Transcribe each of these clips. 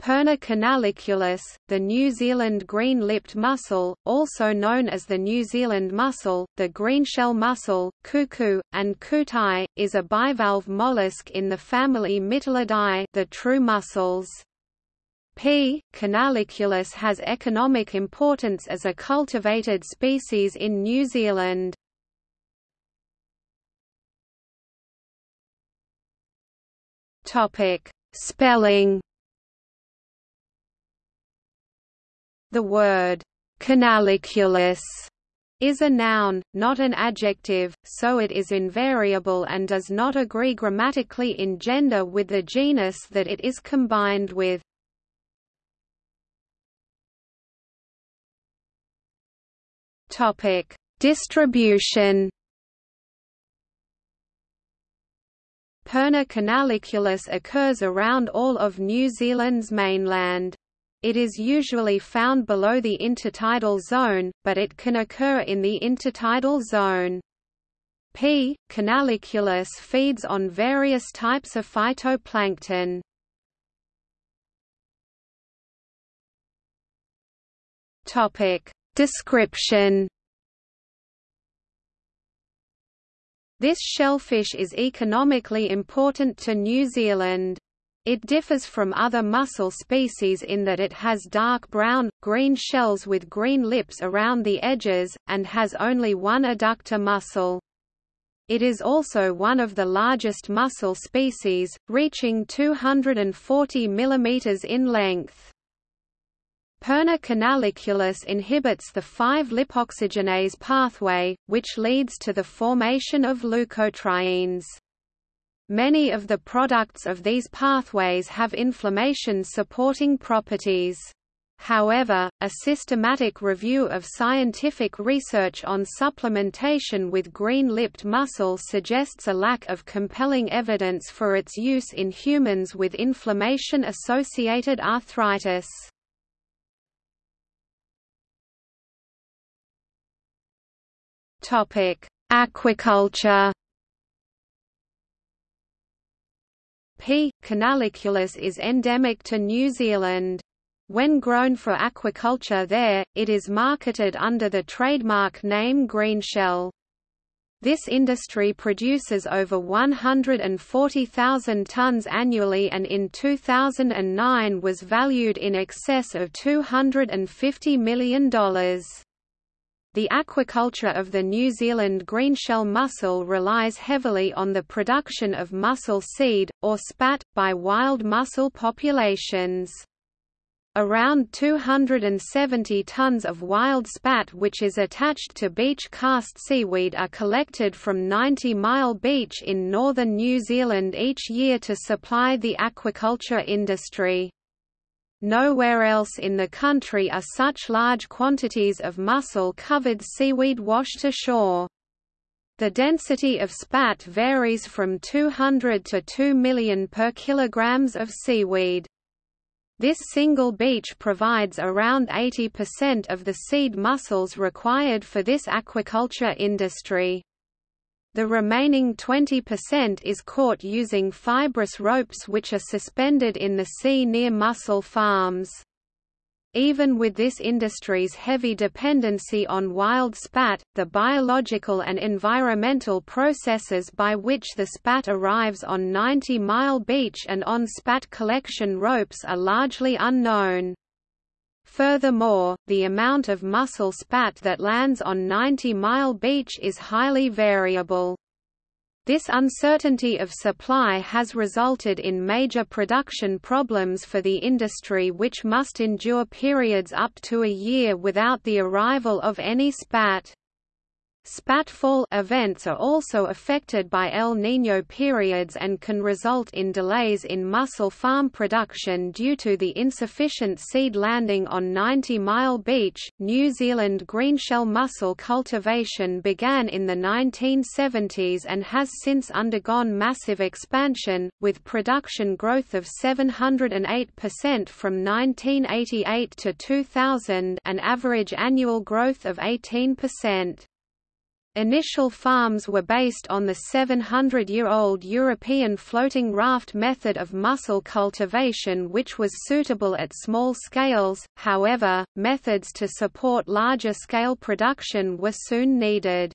Perna canaliculus, the New Zealand green-lipped mussel, also known as the New Zealand mussel, the greenshell mussel, kuku, and kutai, is a bivalve mollusk in the family Mytilidae the true mussels. P. canaliculus has economic importance as a cultivated species in New Zealand. Spelling The word canaliculus is a noun, not an adjective, so it is invariable and does not agree grammatically in gender with the genus that it is combined with. Topic: Distribution. Perna canaliculus occurs around all of New Zealand's mainland. It is usually found below the intertidal zone, but it can occur in the intertidal zone. P. canaliculus feeds on various types of phytoplankton. Topic. Description This shellfish is economically important to New Zealand. It differs from other mussel species in that it has dark brown, green shells with green lips around the edges, and has only one adductor muscle. It is also one of the largest mussel species, reaching 240 mm in length. Perna canaliculus inhibits the 5-lipoxygenase pathway, which leads to the formation of leukotrienes. Many of the products of these pathways have inflammation-supporting properties. However, a systematic review of scientific research on supplementation with green-lipped mussel suggests a lack of compelling evidence for its use in humans with inflammation-associated arthritis. Aquaculture P. canaliculus is endemic to New Zealand. When grown for aquaculture there, it is marketed under the trademark name Greenshell. This industry produces over 140,000 tons annually and in 2009 was valued in excess of $250 million. The aquaculture of the New Zealand greenshell mussel relies heavily on the production of mussel seed, or spat, by wild mussel populations. Around 270 tons of wild spat which is attached to beach cast seaweed are collected from 90 Mile Beach in northern New Zealand each year to supply the aquaculture industry. Nowhere else in the country are such large quantities of mussel-covered seaweed washed ashore. The density of spat varies from 200 to 2 million per kilograms of seaweed. This single beach provides around 80% of the seed mussels required for this aquaculture industry. The remaining 20% is caught using fibrous ropes which are suspended in the sea near mussel farms. Even with this industry's heavy dependency on wild spat, the biological and environmental processes by which the spat arrives on 90 Mile Beach and on spat collection ropes are largely unknown. Furthermore, the amount of mussel spat that lands on 90 Mile Beach is highly variable. This uncertainty of supply has resulted in major production problems for the industry which must endure periods up to a year without the arrival of any spat. Spatfall events are also affected by El Niño periods and can result in delays in mussel farm production due to the insufficient seed landing on 90 Mile Beach. New Zealand greenshell mussel cultivation began in the 1970s and has since undergone massive expansion, with production growth of 708% from 1988 to 2000, an average annual growth of 18%. Initial farms were based on the 700-year-old European floating raft method of mussel cultivation which was suitable at small scales, however, methods to support larger scale production were soon needed.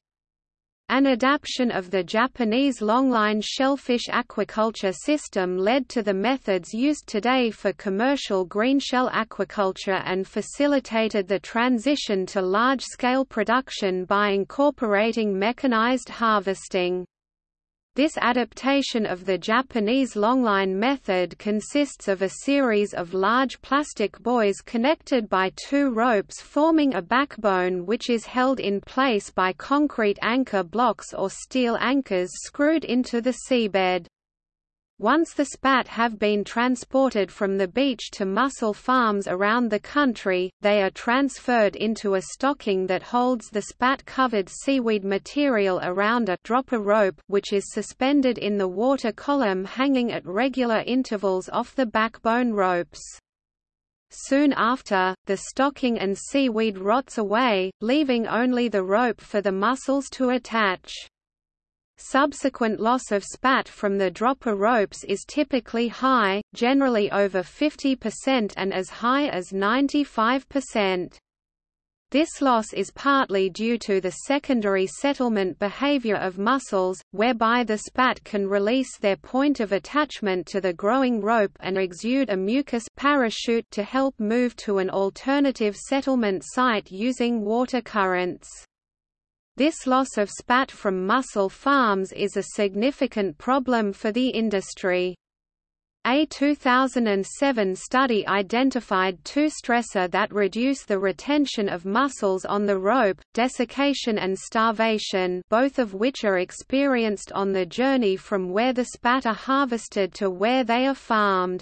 An adaptation of the Japanese longline shellfish aquaculture system led to the methods used today for commercial greenshell aquaculture and facilitated the transition to large-scale production by incorporating mechanized harvesting. This adaptation of the Japanese longline method consists of a series of large plastic buoys connected by two ropes forming a backbone which is held in place by concrete anchor blocks or steel anchors screwed into the seabed. Once the spat have been transported from the beach to mussel farms around the country, they are transferred into a stocking that holds the spat-covered seaweed material around a dropper rope which is suspended in the water column hanging at regular intervals off the backbone ropes. Soon after, the stocking and seaweed rots away, leaving only the rope for the mussels to attach. Subsequent loss of spat from the dropper ropes is typically high, generally over 50% and as high as 95%. This loss is partly due to the secondary settlement behavior of mussels, whereby the spat can release their point of attachment to the growing rope and exude a mucus parachute to help move to an alternative settlement site using water currents. This loss of spat from mussel farms is a significant problem for the industry. A 2007 study identified two stressor that reduce the retention of mussels on the rope, desiccation and starvation both of which are experienced on the journey from where the spat are harvested to where they are farmed.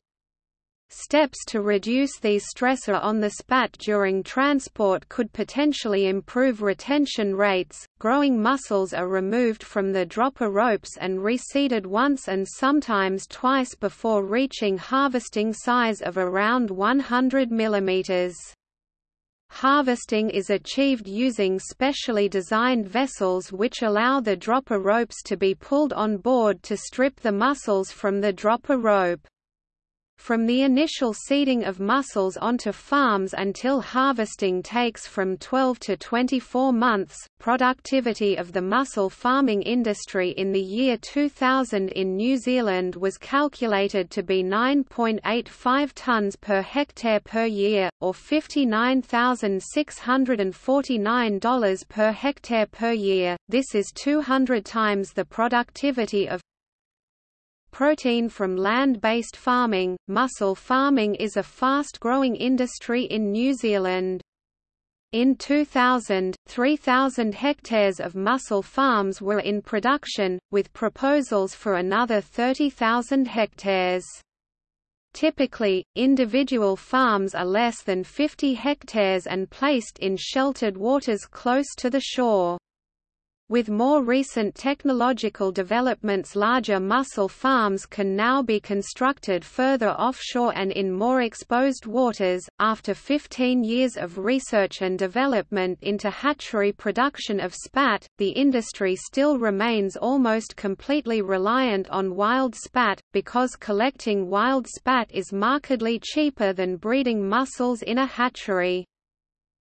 Steps to reduce these stressor on the spat during transport could potentially improve retention rates. Growing mussels are removed from the dropper ropes and reseeded once and sometimes twice before reaching harvesting size of around 100 mm. Harvesting is achieved using specially designed vessels which allow the dropper ropes to be pulled on board to strip the mussels from the dropper rope. From the initial seeding of mussels onto farms until harvesting takes from 12 to 24 months. Productivity of the mussel farming industry in the year 2000 in New Zealand was calculated to be 9.85 tonnes per hectare per year, or $59,649 per hectare per year. This is 200 times the productivity of protein from land-based farming. Mussel farming is a fast-growing industry in New Zealand. In 2000, 3,000 hectares of mussel farms were in production, with proposals for another 30,000 hectares. Typically, individual farms are less than 50 hectares and placed in sheltered waters close to the shore. With more recent technological developments larger mussel farms can now be constructed further offshore and in more exposed waters. After 15 years of research and development into hatchery production of spat, the industry still remains almost completely reliant on wild spat, because collecting wild spat is markedly cheaper than breeding mussels in a hatchery.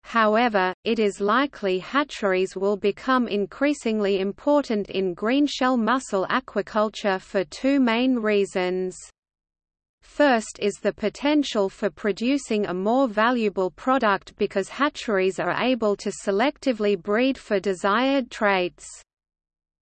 However, it is likely hatcheries will become increasingly important in greenshell mussel aquaculture for two main reasons. First is the potential for producing a more valuable product because hatcheries are able to selectively breed for desired traits.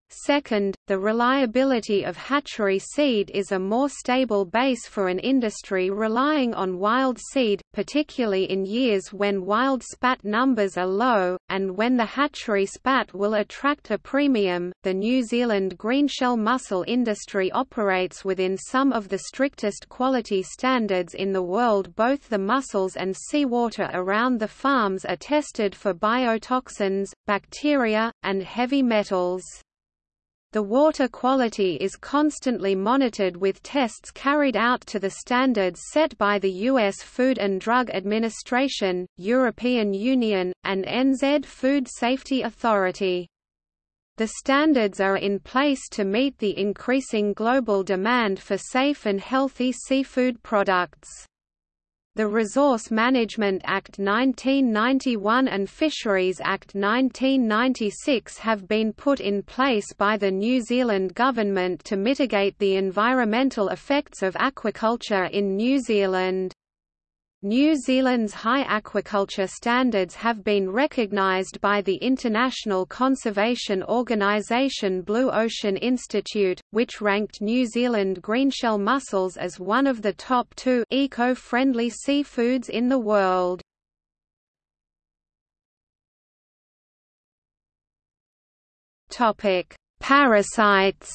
Second, the reliability of hatchery seed is a more stable base for an industry relying on wild seed, particularly in years when wild spat numbers are low, and when the hatchery spat will attract a premium. The New Zealand greenshell mussel industry operates within some of the strictest quality standards in the world. Both the mussels and seawater around the farms are tested for biotoxins, bacteria, and heavy metals. The water quality is constantly monitored with tests carried out to the standards set by the U.S. Food and Drug Administration, European Union, and NZ Food Safety Authority. The standards are in place to meet the increasing global demand for safe and healthy seafood products. The Resource Management Act 1991 and Fisheries Act 1996 have been put in place by the New Zealand Government to mitigate the environmental effects of aquaculture in New Zealand. New Zealand's high aquaculture standards have been recognised by the international conservation organisation Blue Ocean Institute, which ranked New Zealand greenshell mussels as one of the top two eco-friendly seafoods in the world. Parasites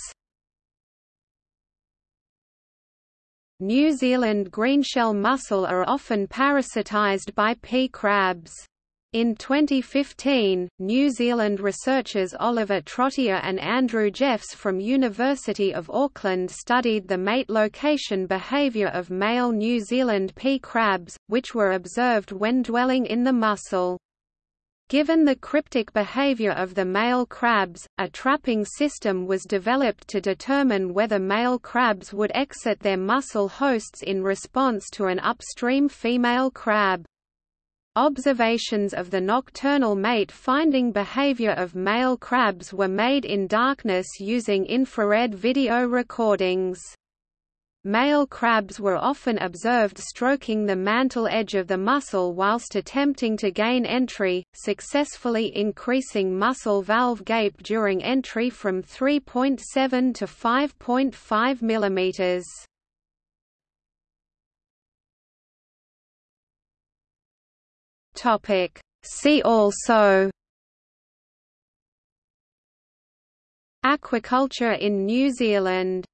New Zealand greenshell mussel are often parasitized by pea crabs. In 2015, New Zealand researchers Oliver Trottier and Andrew Jeffs from University of Auckland studied the mate location behaviour of male New Zealand pea crabs, which were observed when dwelling in the mussel. Given the cryptic behavior of the male crabs, a trapping system was developed to determine whether male crabs would exit their mussel hosts in response to an upstream female crab. Observations of the nocturnal mate finding behavior of male crabs were made in darkness using infrared video recordings. Male crabs were often observed stroking the mantle edge of the mussel whilst attempting to gain entry, successfully increasing mussel valve gape during entry from 3.7 to 5.5 mm. Topic. See also Aquaculture in New Zealand